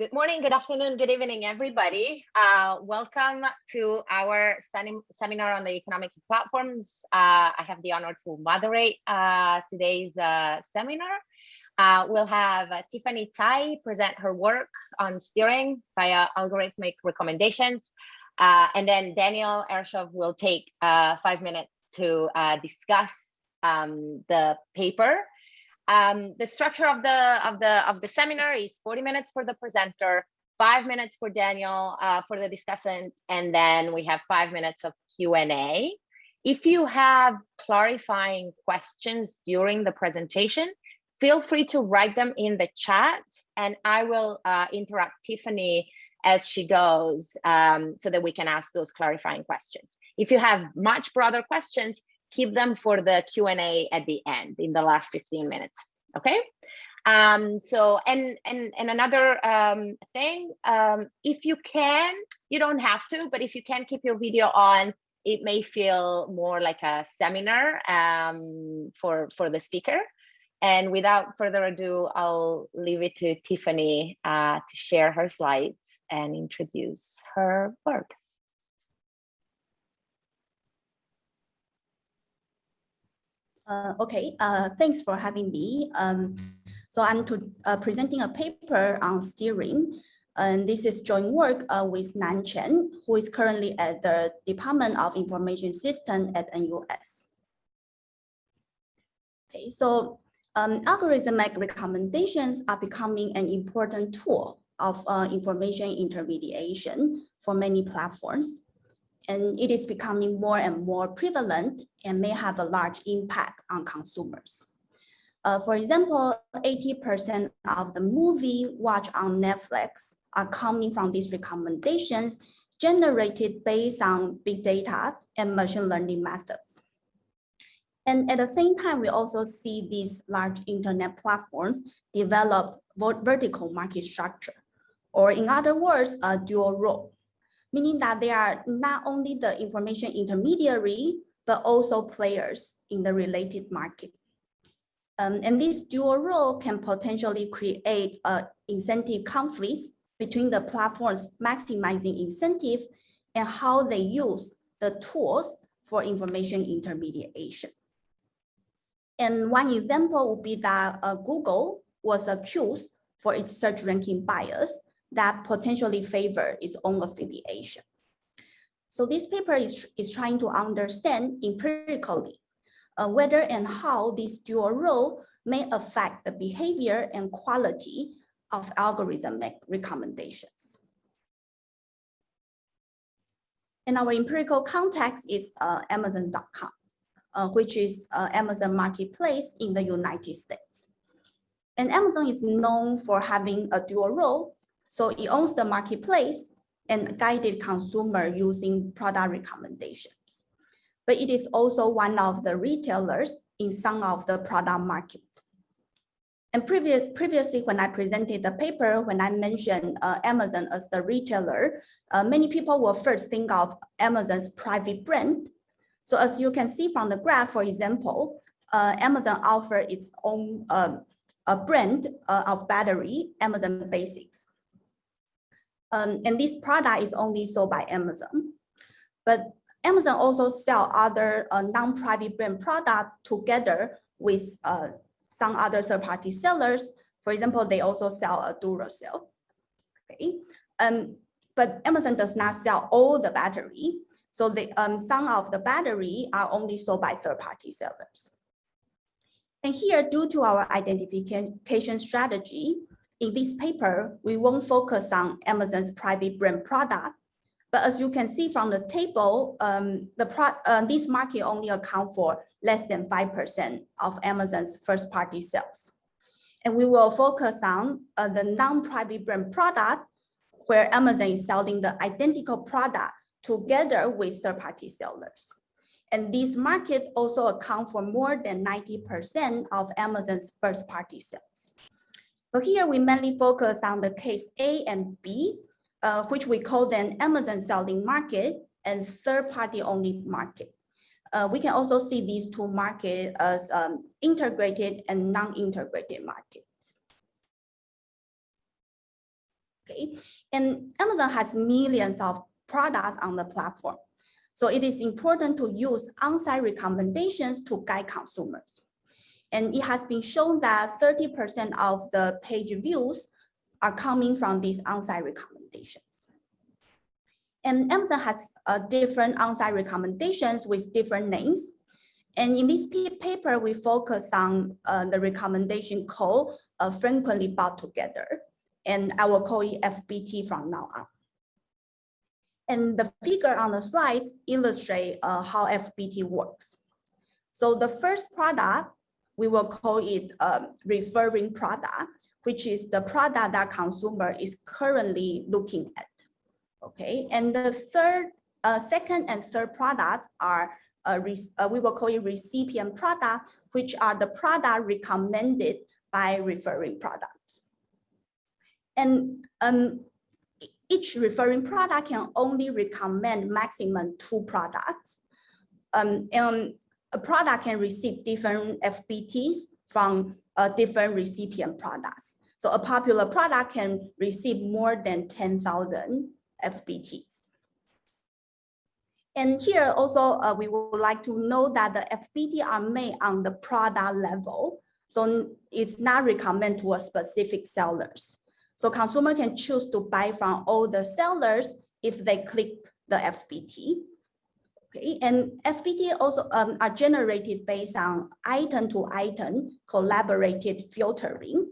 Good morning, good afternoon, good evening, everybody. Uh, welcome to our seminar on the economics of platforms. Uh, I have the honor to moderate uh, today's uh, seminar. Uh, we'll have uh, Tiffany Tsai present her work on steering via algorithmic recommendations. and then Daniel Ershov will take five minutes to discuss um, the paper um, the structure of the of the of the seminar is 40 minutes for the presenter, five minutes for Daniel uh, for the discussant, and then we have five minutes of Q&A. If you have clarifying questions during the presentation, feel free to write them in the chat and I will uh, interrupt Tiffany as she goes um, so that we can ask those clarifying questions. If you have much broader questions, keep them for the Q&A at the end in the last 15 minutes, okay? Um, so, and, and, and another um, thing, um, if you can, you don't have to, but if you can keep your video on, it may feel more like a seminar um, for, for the speaker. And without further ado, I'll leave it to Tiffany uh, to share her slides and introduce her work. Uh, okay, uh, thanks for having me. Um, so I'm to, uh, presenting a paper on steering. And this is joint work uh, with Nan Chen, who is currently at the Department of Information System at NUS. Okay, so um, algorithmic recommendations are becoming an important tool of uh, information intermediation for many platforms and it is becoming more and more prevalent and may have a large impact on consumers. Uh, for example, 80% of the movie watched on Netflix are coming from these recommendations generated based on big data and machine learning methods. And at the same time, we also see these large internet platforms develop vertical market structure, or in other words, a dual role meaning that they are not only the information intermediary, but also players in the related market. Um, and this dual role can potentially create uh, incentive conflicts between the platforms maximizing incentives and how they use the tools for information intermediation. And one example would be that uh, Google was accused for its search ranking bias that potentially favor its own affiliation. So this paper is, is trying to understand empirically uh, whether and how this dual role may affect the behavior and quality of algorithmic recommendations. And our empirical context is uh, Amazon.com, uh, which is uh, Amazon marketplace in the United States. And Amazon is known for having a dual role so it owns the marketplace and guided consumer using product recommendations. But it is also one of the retailers in some of the product markets. And previous, previously, when I presented the paper, when I mentioned uh, Amazon as the retailer, uh, many people will first think of Amazon's private brand. So as you can see from the graph, for example, uh, Amazon offers its own um, a brand uh, of battery, Amazon Basics. Um, and this product is only sold by Amazon. But Amazon also sell other uh, non-private brand product together with uh, some other third-party sellers. For example, they also sell a Duracell. Okay. Um, but Amazon does not sell all the battery. So the, um, some of the battery are only sold by third-party sellers. And here, due to our identification strategy, in this paper, we won't focus on Amazon's private brand product, but as you can see from the table, um, the pro uh, this market only account for less than 5% of Amazon's first party sales. And we will focus on uh, the non-private brand product where Amazon is selling the identical product together with third party sellers. And these markets also account for more than 90% of Amazon's first party sales. So here we mainly focus on the case A and B, uh, which we call then Amazon selling market and third party only market. Uh, we can also see these two markets as um, integrated and non-integrated markets. Okay, and Amazon has millions of products on the platform. So it is important to use on-site recommendations to guide consumers. And it has been shown that 30% of the page views are coming from these on-site recommendations. And Amazon has uh, different on-site recommendations with different names. And in this paper, we focus on uh, the recommendation called uh, frequently bought together. And I will call it FBT from now on. And the figure on the slides illustrate uh, how FBT works. So the first product, we will call it um, referring product, which is the product that consumer is currently looking at. Okay, and the third, uh, second and third products are uh, uh, we will call it recipient product, which are the product recommended by referring products. And um, each referring product can only recommend maximum two products. Um, and a product can receive different FBTs from uh, different recipient products. So a popular product can receive more than 10,000 FBTs. And here also, uh, we would like to know that the FBT are made on the product level. So it's not recommended to a specific sellers. So consumer can choose to buy from all the sellers if they click the FBT. Okay, and FBT also um, are generated based on item to item collaborated filtering,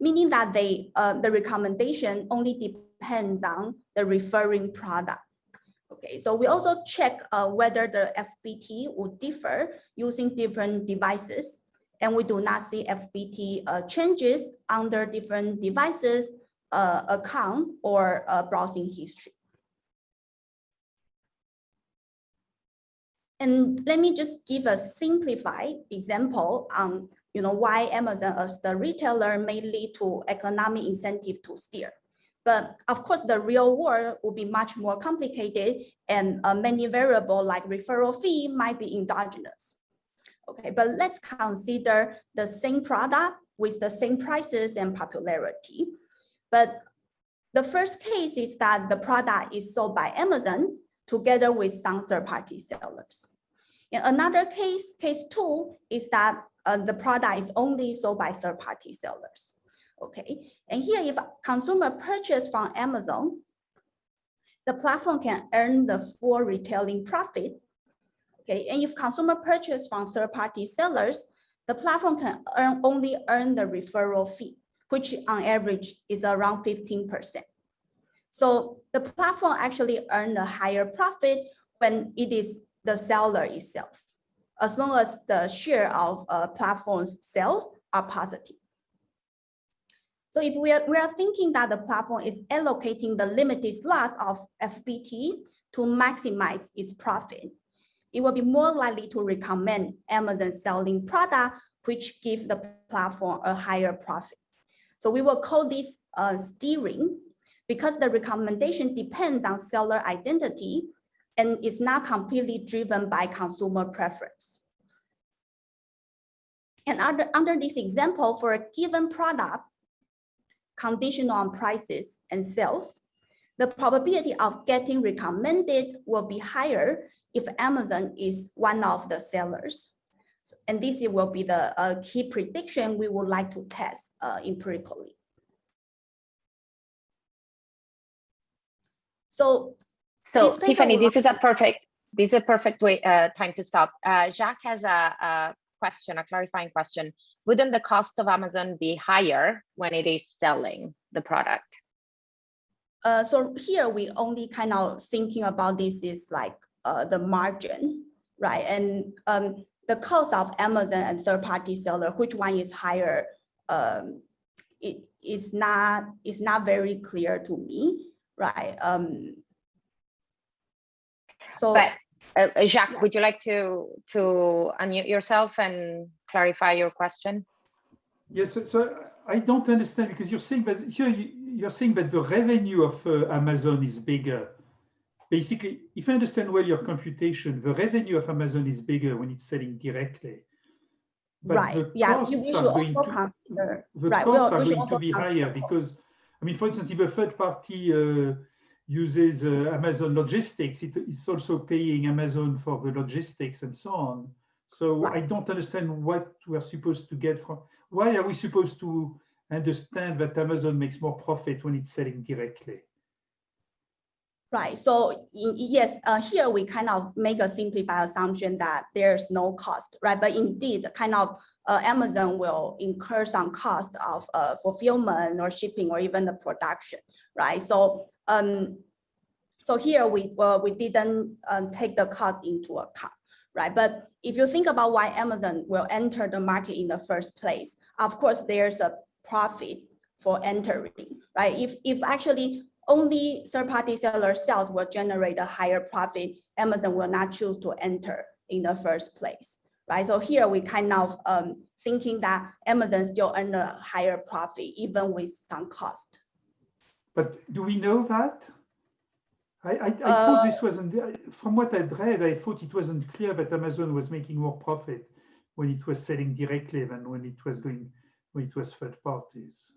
meaning that they uh, the recommendation only depends on the referring product. Okay, so we also check uh, whether the FBT would differ using different devices, and we do not see FBT uh, changes under different devices, uh, account, or uh, browsing history. And let me just give a simplified example on you know, why Amazon as the retailer may lead to economic incentive to steer. But of course, the real world will be much more complicated and uh, many variable like referral fee might be endogenous. Okay, but let's consider the same product with the same prices and popularity. But the first case is that the product is sold by Amazon together with some third-party sellers. In another case, case two, is that uh, the product is only sold by third-party sellers. Okay, and here if consumer purchase from Amazon, the platform can earn the full retailing profit. Okay, and if consumer purchase from third-party sellers, the platform can earn only earn the referral fee, which on average is around 15%. So the platform actually earn a higher profit when it is the seller itself, as long as the share of uh, platform's sales are positive. So if we are, we are thinking that the platform is allocating the limited slots of FBTs to maximize its profit, it will be more likely to recommend Amazon selling product which give the platform a higher profit. So we will call this uh, steering because the recommendation depends on seller identity and is not completely driven by consumer preference. And under, under this example, for a given product, conditional on prices and sales, the probability of getting recommended will be higher if Amazon is one of the sellers. And this will be the uh, key prediction we would like to test uh, empirically. So, so Tiffany, this is a perfect, this is a perfect way uh, time to stop. Uh, Jacques has a, a question, a clarifying question. Wouldn't the cost of Amazon be higher when it is selling the product? Uh, so here we only kind of thinking about this is like uh, the margin, right? And um, the cost of Amazon and third-party seller, which one is higher? Um, it is not it's not very clear to me, right? Um, so, but uh, uh, Jacques, would you like to to unmute yourself and clarify your question? Yes, so, so I don't understand because you're saying that here you, are saying that the revenue of uh, Amazon is bigger. Basically, if I understand well your computation, the revenue of Amazon is bigger when it's selling directly. But right. yeah. You, should also consider. The right. costs are going to be higher because I mean, for instance, if a third party uh, uses uh, Amazon logistics, it, it's also paying Amazon for the logistics and so on. So I don't understand what we're supposed to get from, why are we supposed to understand that Amazon makes more profit when it's selling directly? Right, so in, yes, uh, here we kind of make a simplified assumption that there's no cost, right? But indeed, kind of uh, Amazon will incur some cost of uh, fulfillment or shipping or even the production, right? So um, so here we we didn't um, take the cost into account, right? But if you think about why Amazon will enter the market in the first place, of course, there's a profit for entering, right? If if actually only third-party seller sales will generate a higher profit, Amazon will not choose to enter in the first place, right? So here we kind of um, thinking that Amazon still earn a higher profit even with some cost. But do we know that? I, I, I thought Uh, this wasn't, from what I'd read, I thought it wasn't clear that Amazon was making more profit when it was selling directly than when it was going, when it was third parties.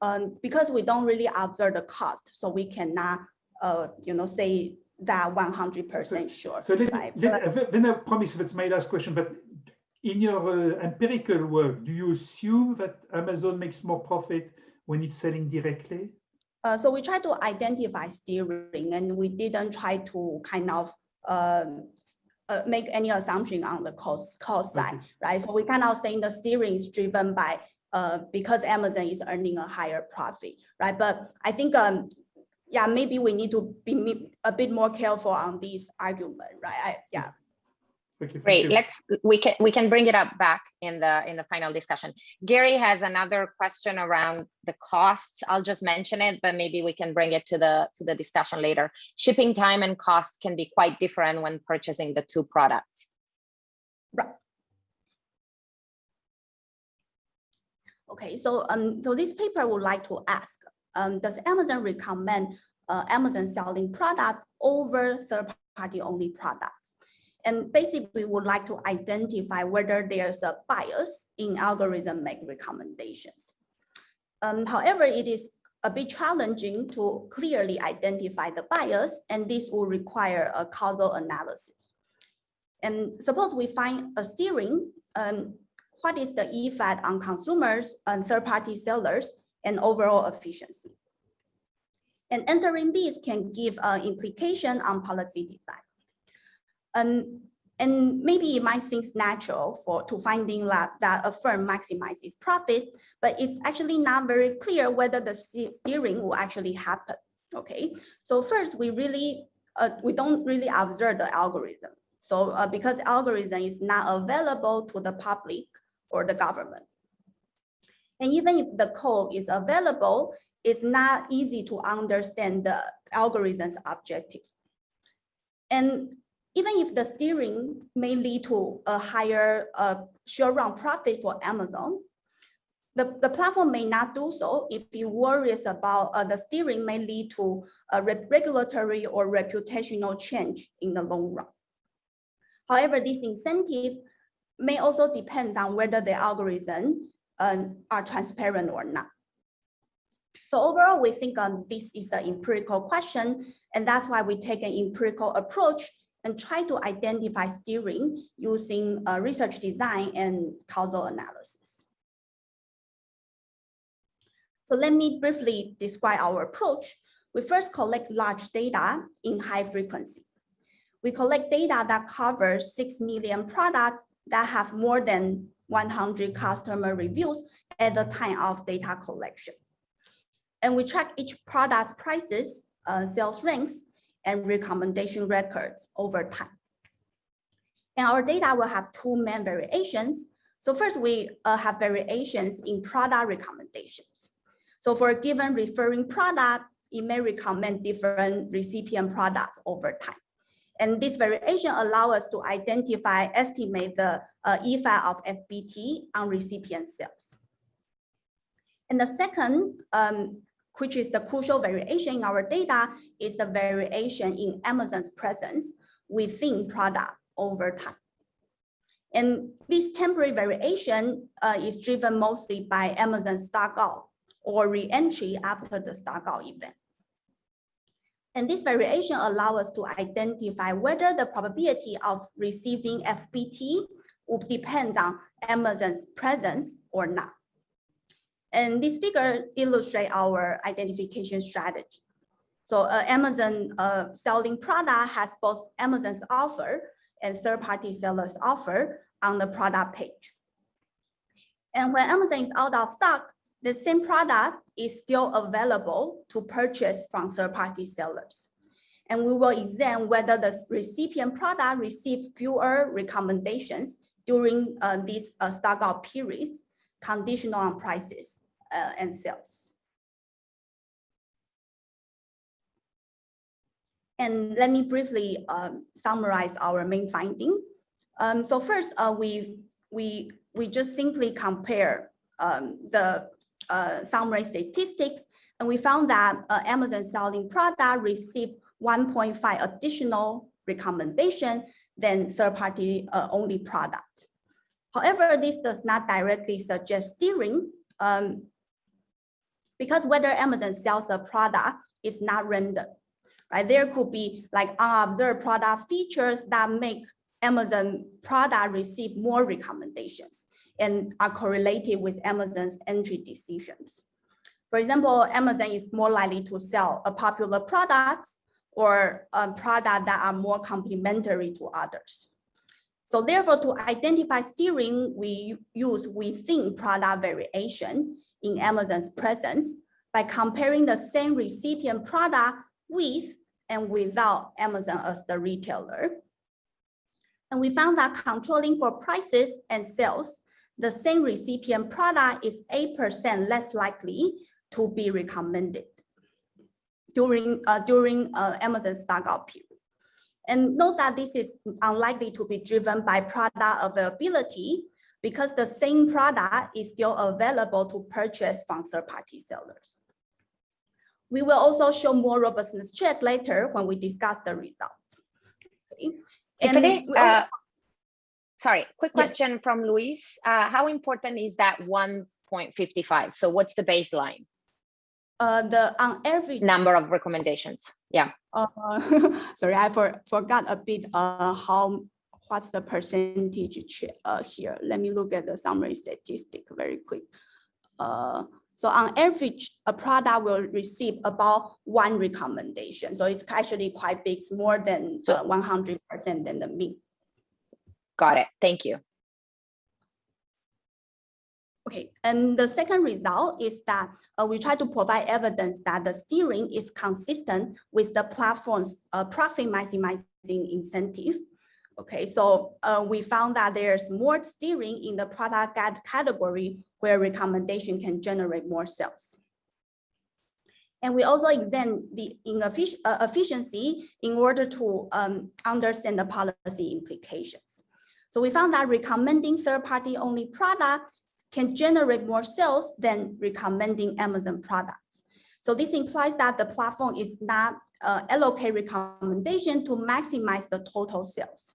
Um, because we don't really observe the cost, so we cannot, uh, you know, say that one hundred percent sure. So let, right? let, uh, then I promise that's my last question, but in your uh, empirical work, do you assume that Amazon makes more profit when it's selling directly? Uh, so we try to identify steering and we didn't try to kind of um, uh, make any assumption on the cost, cost side, Okay. right? So we kind of saying the steering is driven by uh, because Amazon is earning a higher profit, right? But I think, um, yeah, maybe we need to be a bit more careful on this argument, right? I, yeah. Okay, thank Great, you. let's, we can, we can bring it up back in the, in the final discussion. Gary has another question around the costs. I'll just mention it, but maybe we can bring it to the, to the discussion later. Shipping time and costs can be quite different when purchasing the two products. Right. Okay, so um, so this paper would like to ask, um, does Amazon recommend uh, Amazon selling products over third-party only products? And basically, we would like to identify whether there's a bias in algorithmic recommendations. Um, however, it is a bit challenging to clearly identify the bias, and this will require a causal analysis. And suppose we find a steering, um, what is the effect on consumers and third-party sellers and overall efficiency? And answering these can give an implication on policy design. And, and maybe it might seem natural for to finding that, that a firm maximizes profit, but it's actually not very clear whether the steering will actually happen. Okay, so first we really uh, we don't really observe the algorithm. So uh, because algorithm is not available to the public or the government. And even if the code is available, it's not easy to understand the algorithm's objective. And even if the steering may lead to a higher uh, sure run profit for Amazon, the, the platform may not do so if you worries about uh, the steering may lead to a re- regulatory or reputational change in the long run. However, this incentive may also depend on whether the algorithm um, are transparent or not. So overall, we think um, this is an empirical question, and that's why we take an empirical approach and try to identify steering using uh, research design and causal analysis. So let me briefly describe our approach. We first collect large data in high frequency. We collect data that covers 6 million products that have more than 100 customer reviews at the time of data collection. And we track each product's prices, uh, sales ranks, and recommendation records over time. And our data will have two main variations. So first, we uh, have variations in product recommendations. So for a given referring product, it may recommend different recipient products over time. And this variation allow us to identify, estimate the uh, effect of FBT on recipient sales. And the second, um, which is the crucial variation in our data, is the variation in Amazon's presence within product over time. And this temporary variation uh, is driven mostly by Amazon stock out or re-entry after the stockout event. And this variation allows us to identify whether the probability of receiving FBT would depend on Amazon's presence or not. And this figure illustrates our identification strategy. So uh, Amazon uh, selling product has both Amazon's offer and third-party sellers offer on the product page. And when Amazon is out of stock, the same product is still available to purchase from third-party sellers. And we will examine whether the recipient product received fewer recommendations during uh, these uh, stock out periods, conditional on prices uh, and sales. And let me briefly um, summarize our main finding. Um, so first, uh, we, we, we just simply compare um, the uh, summary statistics, and we found that uh, Amazon selling product received 1.5 additional recommendation than third-party uh, only product. However, this does not directly suggest steering um, because whether Amazon sells a product is not random, right? There could be like unobserved product features that make Amazon product receive more recommendations and are correlated with Amazon's entry decisions. For example, Amazon is more likely to sell a popular product or a product that are more complementary to others. So therefore, to identify steering, we use within product variation in Amazon's presence by comparing the same recipient product with and without Amazon as the retailer. And we found that controlling for prices and sales, the same recipient product is 8% less likely to be recommended during, uh, during uh, Amazon stockout period. And note that this is unlikely to be driven by product availability because the same product is still available to purchase from third-party sellers. We will also show more robustness check later when we discuss the results. Okay. And uh, sorry, quick question yes. from Luis. Uh, how important is that 1.55? So what's the baseline? Uh, the on average number of recommendations. Yeah. Uh, sorry, I for, forgot a bit uh, how what's the percentage uh, here. Let me look at the summary statistic very quick. Uh, so on average, a product will receive about one recommendation. So it's actually quite big, it's more than 100% uh, than the mean. Got it. Thank you. Okay, and the second result is that uh, we try to provide evidence that the steering is consistent with the platform's uh, profit maximizing incentive. Okay, so uh, we found that there's more steering in the product guide category where recommendation can generate more sales. And we also examine the uh, efficiency in order to um, understand the policy implications. So we found that recommending third-party only product can generate more sales than recommending Amazon products. So this implies that the platform is not uh, allocate recommendation to maximize the total sales.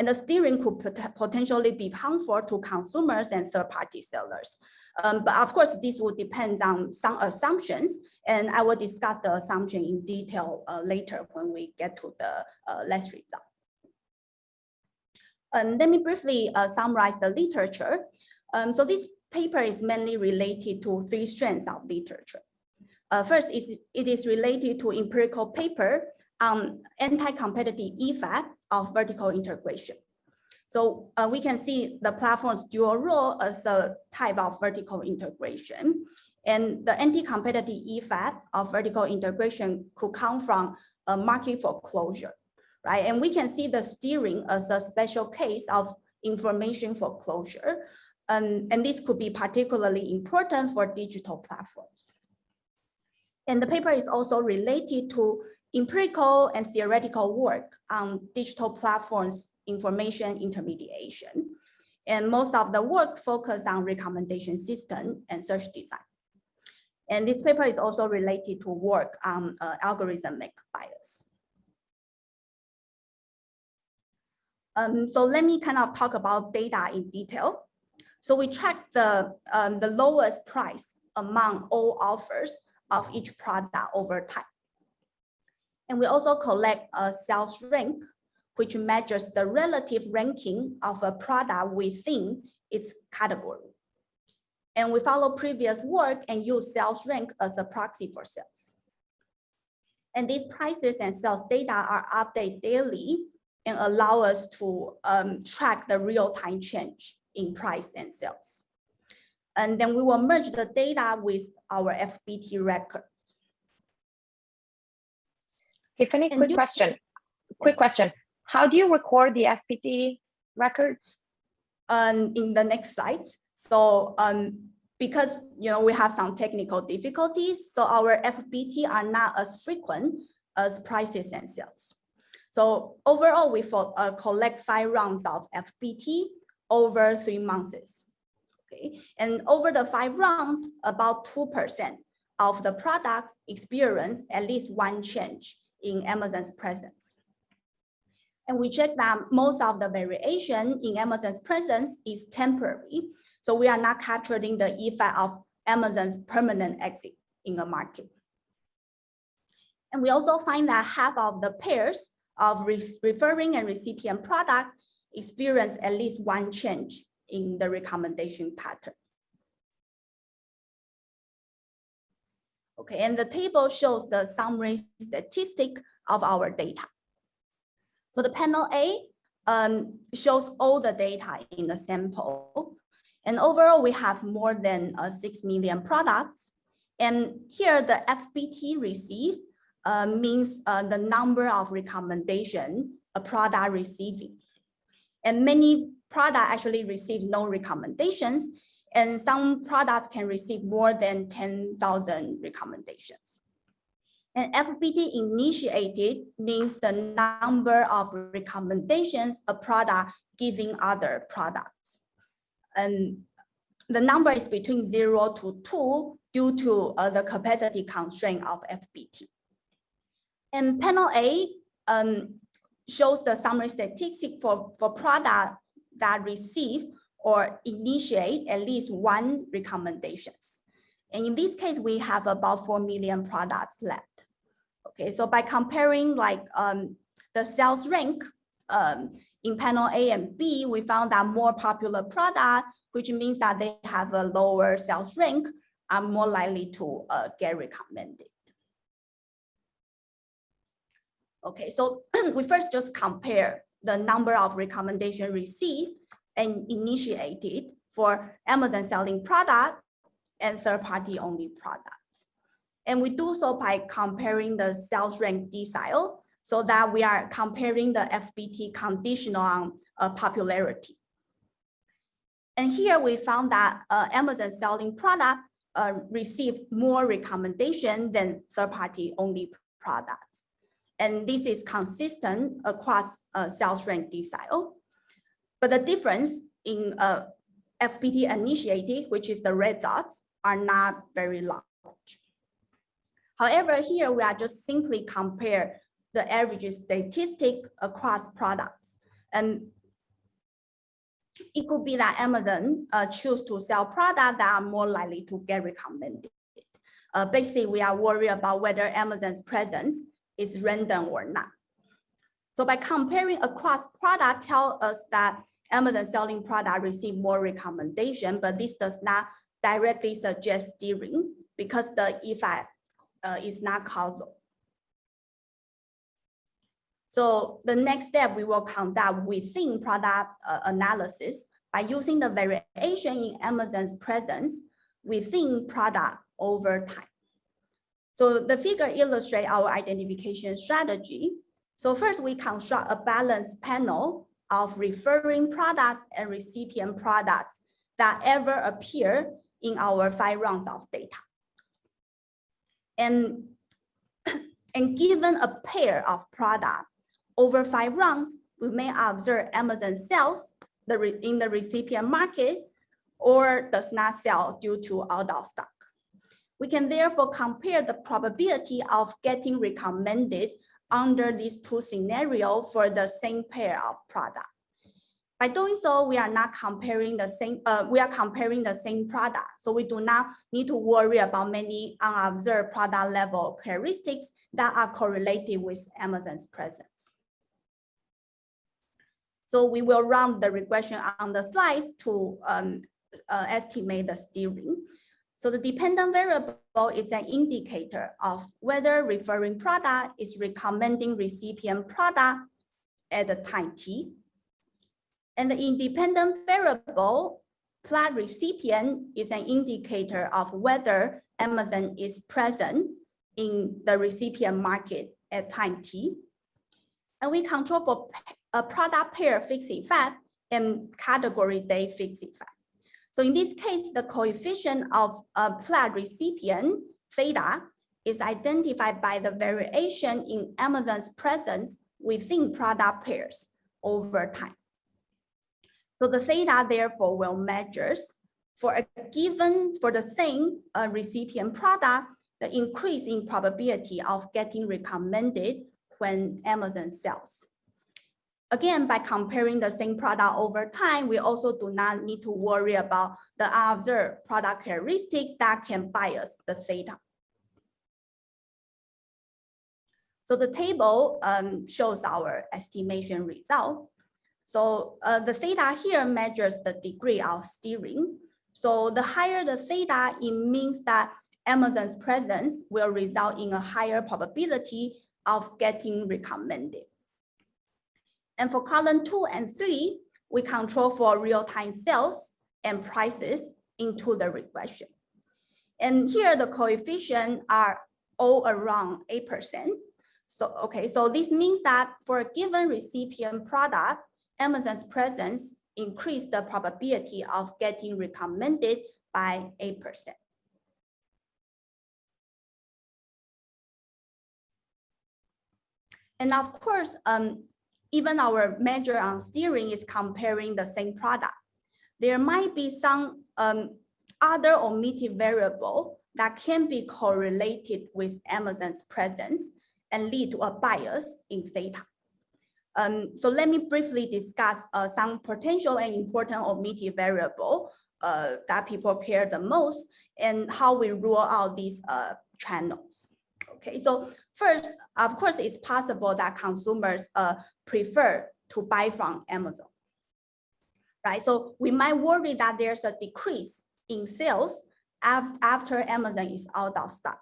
And the steering could pot potentially be harmful to consumers and third-party sellers. Um, but of course, this will depend on some assumptions, and I will discuss the assumption in detail uh, later when we get to the uh, last result. Um, let me briefly uh, summarize the literature. Um, so this paper is mainly related to three strands of literature. Uh, first, it is related to empirical paper on anti-competitive effect of vertical integration. So uh, we can see the platform's dual role as a type of vertical integration. And the anti-competitive effect of vertical integration could come from a market foreclosure, right? And we can see the steering as a special case of information foreclosure, um, and this could be particularly important for digital platforms. And the paper is also related to empirical and theoretical work on digital platforms information intermediation. And most of the work focus on recommendation system and search design. And this paper is also related to work on uh, algorithmic bias. Um, so let me kind of talk about data in detail. So we track the, um, the lowest price among all offers of each product over time. And we also collect a sales rank, which measures the relative ranking of a product within its category. And we follow previous work and use sales rank as a proxy for sales. And these prices and sales data are updated daily and allow us to um, track the real-time change in price and sales. And then we will merge the data with our FBT records. Tiffany, And quick question. Quick question. How do you record the FBT records? um, in the next slides. So um, because you know we have some technical difficulties, so our FBT are not as frequent as prices and sales. So overall, we for, uh, collect five rounds of FBT over three months. Okay, and over the five rounds, about two percent of the products experience at least one change in Amazon's presence. And we check that most of the variation in Amazon's presence is temporary. So we are not capturing the effect of Amazon's permanent exit in the market. And we also find that half of the pairs of re- referring and recipient product experience at least one change in the recommendation pattern. Okay, and the table shows the summary statistic of our data. So the panel A um, shows all the data in the sample. And overall, we have more than uh, 6 million products. And here the FBT received uh, means uh, the number of recommendation a product receiving. And many product actually receive no recommendations, and some products can receive more than 10,000 recommendations. And FBT initiated means the number of recommendations a product giving other products. And the number is between zero to two due to uh, the capacity constraint of FBT. And panel A um, shows the summary statistic for, for product that receive or initiate at least one recommendations. And in this case, we have about 4 million products left. Okay, so by comparing like um, the sales rank um, in panel A and B, we found that more popular product, which means that they have a lower sales rank, are more likely to uh, get recommended. Okay, so we first just compare the number of recommendation received and initiated for Amazon selling product and third-party only products. And we do so by comparing the sales rank decile so that we are comparing the FBT conditional on uh, popularity. And here we found that uh, Amazon selling product uh, received more recommendation than third-party only products. And this is consistent across uh, sales rank decile. But the difference in uh, FBT initiated, which is the red dots, are not very large. However, here we are just simply compare the average statistic across products. And it could be that Amazon uh, choose to sell products that are more likely to get recommended. Uh, basically, we are worried about whether Amazon's presence is random or not. So by comparing across product tell us that Amazon selling product receive more recommendation, but this does not directly suggest steering because the effect uh, is not causal. So the next step we will conduct within product uh, analysis by using the variation in Amazon's presence within product over time. So the figure illustrates our identification strategy. So first we construct a balanced panel of referring products and recipient products that ever appear in our five rounds of data. And, and given a pair of products over five rounds, we may observe Amazon sells the in the recipient market or does not sell due to out of stock. We can therefore compare the probability of getting recommended under these two scenarios for the same pair of product. By doing so, we are not comparing the same, uh, we are comparing the same product. So we do not need to worry about many unobserved product level characteristics that are correlated with Amazon's presence. So we will run the regression on the slides to um, uh, estimate the steering. So the dependent variable is an indicator of whether referring product is recommending recipient product at the time t. And the independent variable plot recipient is an indicator of whether Amazon is present in the recipient market at time t. And we control for a product pair fixed effect and category day fixed effect. So in this case, the coefficient of a plot recipient theta is identified by the variation in Amazon's presence within product pairs over time. So the theta therefore will measures for a given, for the same uh, recipient product, the increase in probability of getting recommended when Amazon sells. Again, by comparing the same product over time, we also do not need to worry about the observed product characteristic that can bias the theta. So the table um, shows our estimation result. So uh, the theta here measures the degree of steering. So the higher the theta, it means that Amazon's presence will result in a higher probability of getting recommended. And for column two and three, we control for real-time sales and prices into the regression. And here the coefficient are all around 8%. So, okay, so this means that for a given recipient product, Amazon's presence increase the probability of getting recommended by 8%. And of course, um, even our measure on steering is comparing the same product. There might be some um, other omitted variable that can be correlated with Amazon's presence and lead to a bias in theta. Um, so let me briefly discuss uh, some potential and important omitted variable uh, that people care the most and how we rule out these uh, channels. Okay, so first, of course, it's possible that consumers uh, prefer to buy from Amazon. Right, so we might worry that there's a decrease in sales after Amazon is out of stock.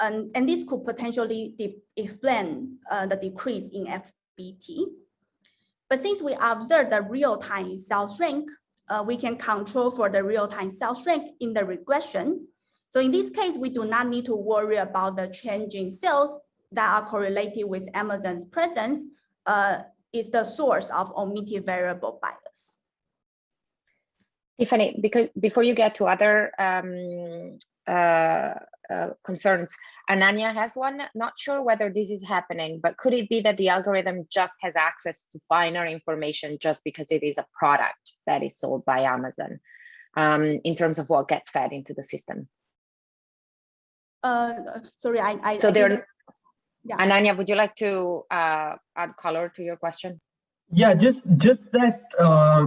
Um, and this could potentially explain uh, the decrease in FBT. But since we observe the real-time sales rank, uh, we can control for the real-time sales rank in the regression. So in this case, we do not need to worry about the changing sales that are correlated with Amazon's presence uh, is the source of omitted variable bias. Tiffany, because before you get to other um, uh, uh, concerns, Ananya has one, not sure whether this is happening, but could it be that the algorithm just has access to finer information just because it is a product that is sold by Amazon um, in terms of what gets fed into the system? Uh, sorry, I, I so I there yeah. Ananya, would you like to uh, add color to your question? Yeah, just just that uh,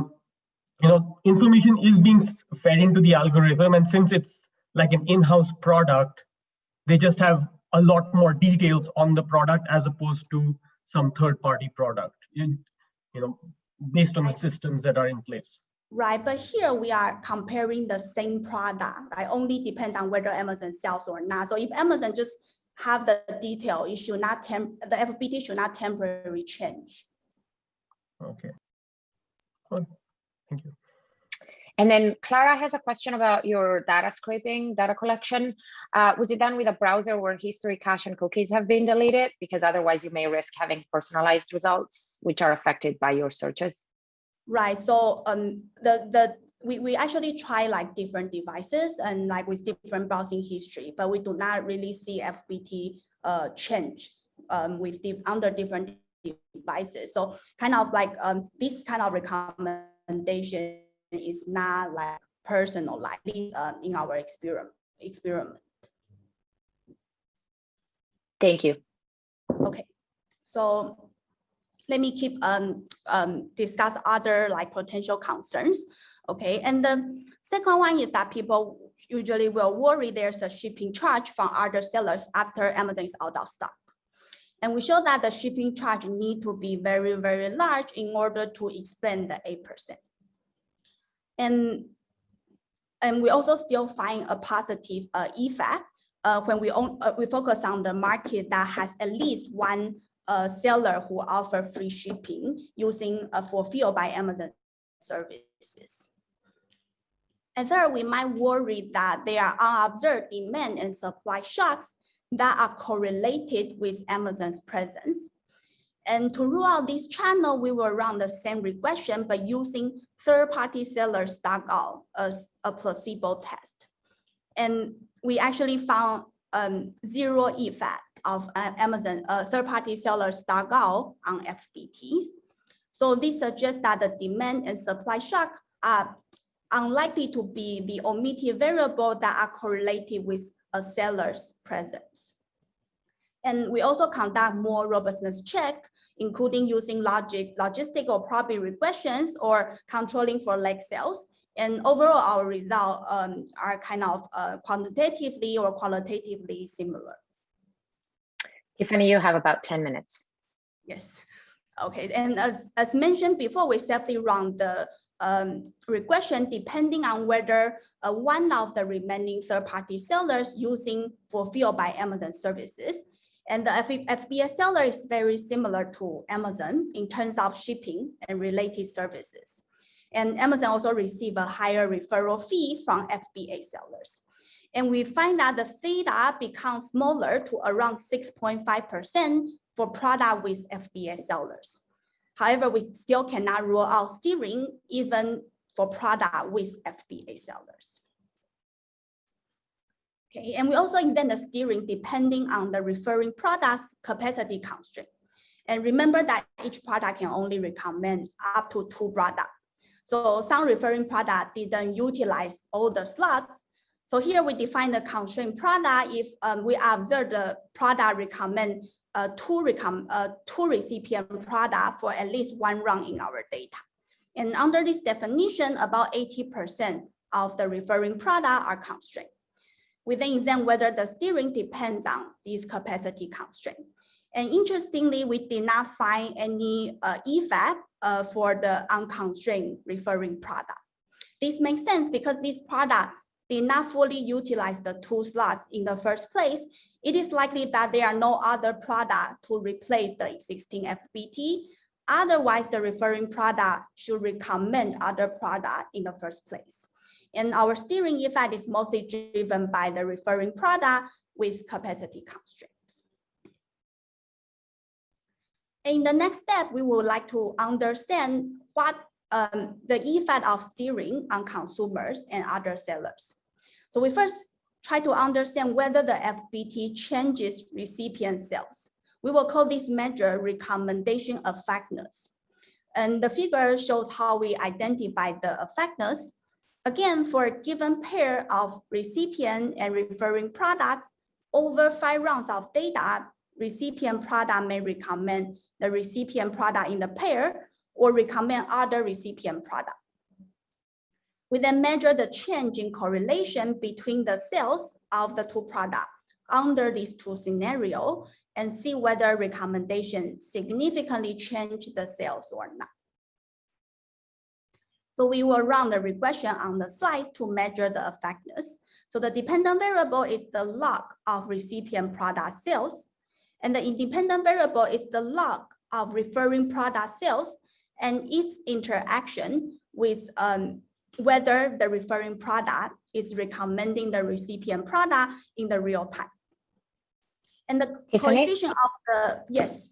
you know information is being fed into the algorithm, and since it's like an in-house product, they just have a lot more details on the product as opposed to some third-party product. You, you know, based on the systems that are in place. Right, but here we are comparing the same product, right? Only depends on whether Amazon sells or not. So if Amazon just have the detail, it should not temp the FBT should not temporarily change. Okay. Well, thank you. And then Clara has a question about your data scraping, data collection. Uh, was it done with a browser where history, cache, and cookies have been deleted? Because otherwise you may risk having personalized results, which are affected by your searches. Right, so um, the, the we, we actually try like different devices and like with different browsing history, but we do not really see FBT uh, change um, with the, under different devices. So kind of like um, this kind of recommendation is not like personal like uh, in our experiment. experiment. Thank you. Okay, so let me keep um, um, discuss other like potential concerns. Okay, and the second one is that people usually will worry there's a shipping charge from other sellers after Amazon is out of stock. And we show that the shipping charge need to be very, very large in order to explain the 8%. And, and we also still find a positive uh, effect uh, when we, own, uh, we focus on the market that has at least one uh, seller who offer free shipping using a fulfilled by Amazon services. And third, we might worry that there are unobserved demand and supply shocks that are correlated with Amazon's presence. And to rule out this channel, we will run the same regression, but using third-party seller stock out as a placebo test. And we actually found um, zero effect of uh, Amazon uh, third-party seller stock out on FBT. So this suggests that the demand and supply shock are unlikely to be the omitted variable that are correlated with a seller's presence. And we also conduct more robustness check, including using logit, logistic or probability regressions or controlling for leg sales. And overall, our results um, are kind of uh, quantitatively or qualitatively similar. Tiffany, you have about 10 minutes. Yes. Okay, and as, as mentioned before, we safely run the um, regression depending on whether uh, one of the remaining third-party sellers using fulfilled by Amazon services. And the FBA seller is very similar to Amazon in terms of shipping and related services. And Amazon also receive a higher referral fee from FBA sellers. And we find that the theta becomes smaller to around 6.5% for product with FBA sellers. However, we still cannot rule out steering even for product with FBA sellers. Okay, and we also extend the steering depending on the referring product's capacity constraint. And remember that each product can only recommend up to two products. So some referring product didn't utilize all the slots. So here we define the constraint product if um, we observe the product recommend uh, two, recom uh, two recipient product for at least one run in our data. And under this definition, about 80% of the referring product are constrained. We then examine whether the steering depends on these capacity constraints. And interestingly, we did not find any uh, effect uh, for the unconstrained referring product. This makes sense because this product did not fully utilize the two slots in the first place it is likely that there are no other product to replace the existing FBT. Otherwise, the referring product should recommend other product in the first place. And our steering effect is mostly driven by the referring product with capacity constraints. In the next step, we would like to understand what um, the effect of steering on consumers and other sellers. So we first try to understand whether the FBT changes recipient sales. We will call this measure recommendation effectiveness. And the figure shows how we identify the effectiveness. Again, for a given pair of recipient and referring products, over five rounds of data, recipient product may recommend the recipient product in the pair or recommend other recipient product. We then measure the change in correlation between the sales of the two products under these two scenarios and see whether recommendation significantly change the sales or not. So we will run the regression on the slide to measure the effectiveness. So the dependent variable is the log of recipient product sales, and the independent variable is the log of referring product sales and its interaction with um, whether the referring product is recommending the recipient product in the real time. And the Tiffany? coefficient of the, yes,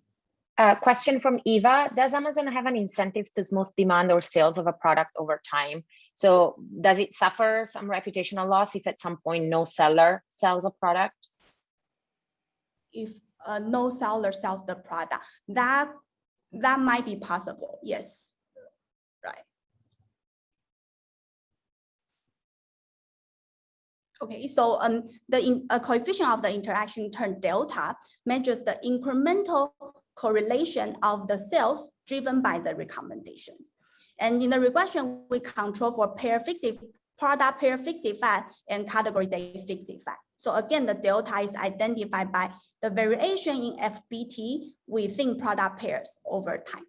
Uh, question from Eva, does Amazon have an incentive to smooth demand or sales of a product over time? So does it suffer some reputational loss if at some point no seller sells a product? if uh, no seller sells the product, that, that might be possible, yes, right. Okay, so um, the in, uh, coefficient of the interaction term delta measures the incremental correlation of the sales driven by the recommendations. And in the regression, we control for pair fixed product pair fixed effect and category day fixed effect. So again, the delta is identified by the variation in FBT within product pairs over time.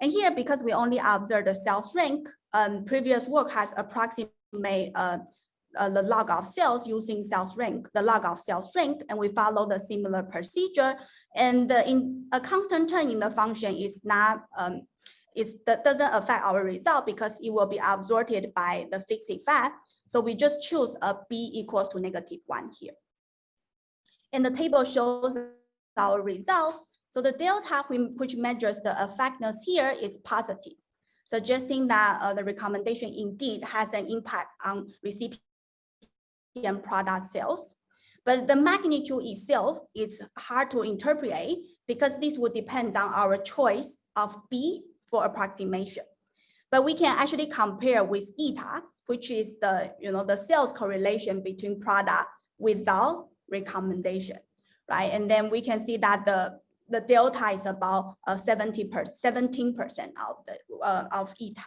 And here, because we only observe the sales rank, um, previous work has approximate uh, uh, the log of sales using sales rank, the log of sales rank, and we follow the similar procedure. And the in a constant term in the function is not um, it doesn't affect our result because it will be absorbed by the fixed effect. So we just choose a b equals to negative one here. And the table shows our result. So the delta which measures the effectiveness here is positive, suggesting that uh, the recommendation indeed has an impact on recipient product sales. But the magnitude itself is hard to interpret because this would depend on our choice of B for approximation. But we can actually compare with eta, which is the, you know, the sales correlation between product without recommendation, right? And then we can see that the, the delta is about uh, 70 per, 17% of the uh, of eta.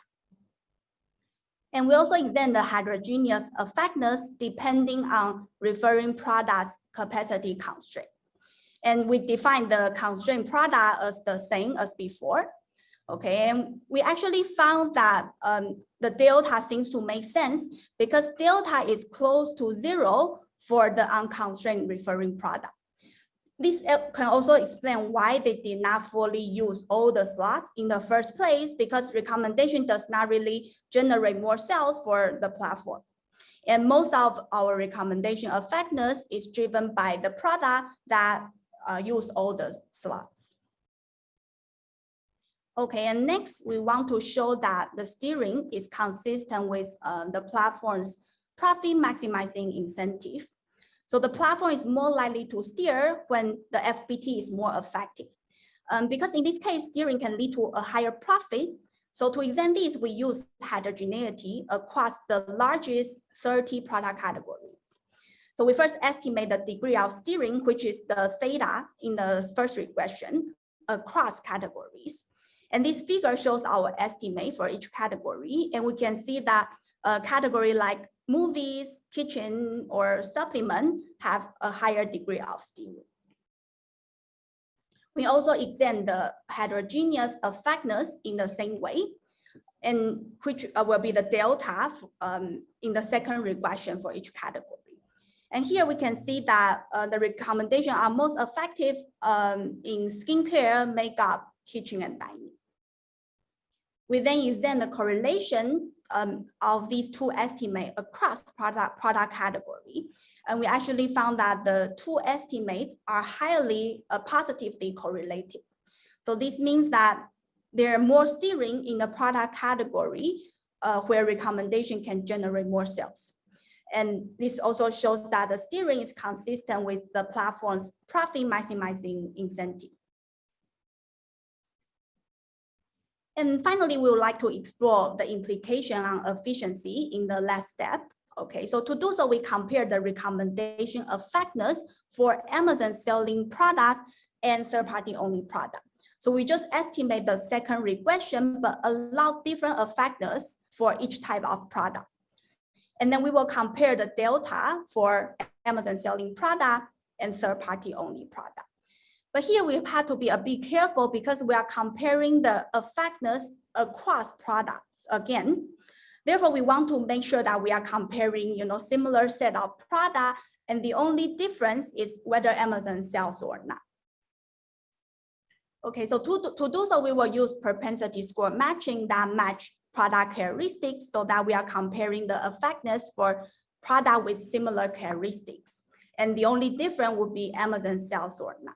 And we also examine the heterogeneous effectiveness depending on referring products capacity constraint. And we define the constraint product as the same as before. Okay, and we actually found that um, the delta seems to make sense because delta is close to zero for the unconstrained referring product. This uh, can also explain why they did not fully use all the slots in the first place because recommendation does not really generate more sales for the platform. And most of our recommendation effectiveness is driven by the product that uh, use all the slots. Okay, and next we want to show that the steering is consistent with uh, the platform's profit maximizing incentive. So the platform is more likely to steer when the FBT is more effective. Um, because in this case, steering can lead to a higher profit. So to examine this, we use heterogeneity across the largest 30 product categories. So we first estimate the degree of steering, which is the theta in the first regression across categories. And this figure shows our estimate for each category. And we can see that a category like movies, kitchen, or supplement have a higher degree of steering. We also examine the heterogeneous effectiveness in the same way, and which uh, will be the delta um, in the second regression for each category. And here we can see that uh, the recommendation are most effective um, in skincare, makeup, kitchen, and dining. We then examine the correlation um, of these two estimates across product, product category. And we actually found that the two estimates are highly uh, positively correlated. So this means that there are more steering in the product category uh, where recommendation can generate more sales. And this also shows that the steering is consistent with the platform's profit maximizing incentive. And finally, we would like to explore the implication on efficiency in the last step. Okay, so to do so, we compare the recommendation effectiveness for Amazon selling products and third-party only product. So we just estimate the second regression, but allow different effectiveness for each type of product. And then we will compare the delta for Amazon selling product and third-party only product. But here we have to be uh, a bit careful because we are comparing the effectiveness across products again. Therefore, we want to make sure that we are comparing, you know, similar set of product, and the only difference is whether Amazon sells or not. Okay, so to, to do so, we will use propensity score matching that match product characteristics so that we are comparing the effectiveness for product with similar characteristics. And the only difference would be Amazon sales or not.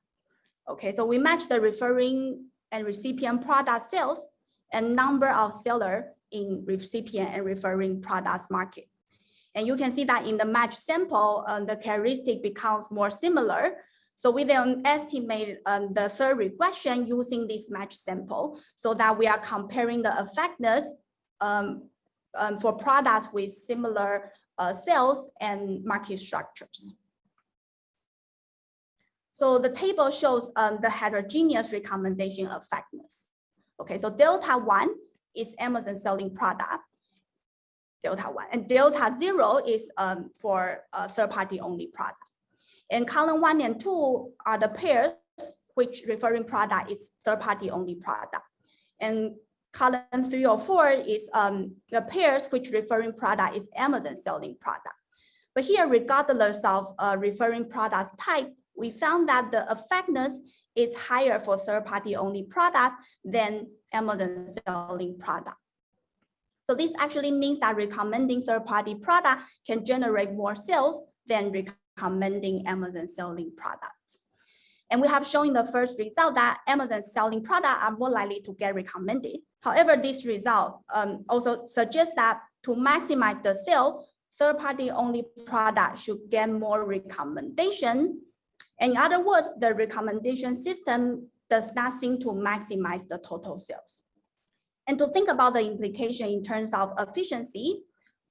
Okay, so we match the referring and recipient product sales and number of seller in recipient and referring products market. And you can see that in the match sample, um, the characteristic becomes more similar. So we then estimate um, the third regression using this match sample so that we are comparing the effectiveness um, um for products with similar uh, sales and market structures. So the table shows um, the heterogeneous recommendation effectiveness. Okay, so delta one is Amazon selling product, delta one, and delta zero is um, for a third party only product. And column one and two are the pairs which referring product is third party only product. And column three or four is um, the pairs which referring product is Amazon selling product. But here, regardless of uh, referring product type, we found that the effectiveness is higher for third-party only product than Amazon selling product. So this actually means that recommending third-party product can generate more sales than recommending Amazon selling products. And we have shown the first result that Amazon selling product are more likely to get recommended. However, this result um, also suggests that to maximize the sale, third-party only product should get more recommendation. In other words, the recommendation system does not seem to maximize the total sales. And to think about the implication in terms of efficiency,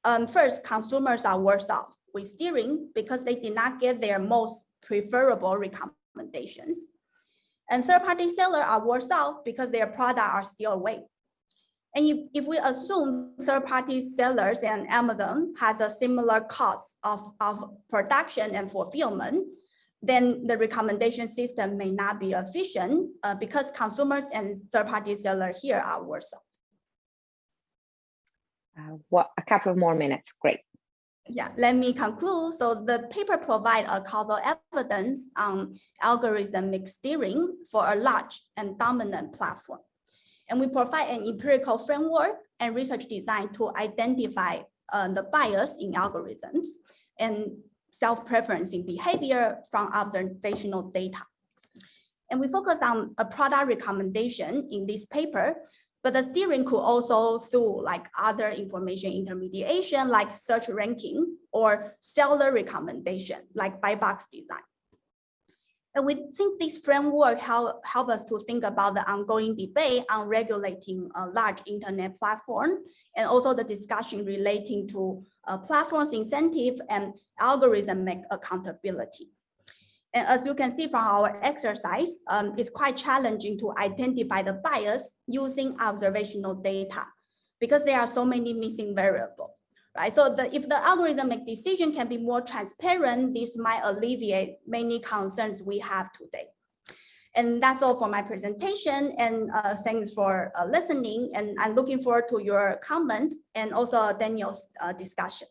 um, first, consumers are worse off with steering because they did not get their most preferable recommendations. And third-party sellers are worse off because their products are still away. And if, if we assume third-party sellers and Amazon has a similar cost of, of production and fulfillment, then the recommendation system may not be efficient uh, because consumers and third-party sellers here are worse off. Uh, what, a couple of more minutes, great. Yeah, let me conclude. So the paper provides a causal evidence on algorithmic steering for a large and dominant platform. And we provide an empirical framework and research design to identify uh, the bias in algorithms and self-preference in behavior from observational data. And we focus on a product recommendation in this paper, but the steering could also through like other information intermediation like search ranking or seller recommendation like buy box design. And we think this framework help, help us to think about the ongoing debate on regulating a large internet platform and also the discussion relating to uh, platforms incentive and algorithmic accountability. And as you can see from our exercise, um, it's quite challenging to identify the bias using observational data because there are so many missing variables right? So the, if the algorithmic decision can be more transparent, this might alleviate many concerns we have today. And that's all for my presentation. And uh, thanks for uh, listening. And I'm looking forward to your comments and also Daniel's uh, discussion.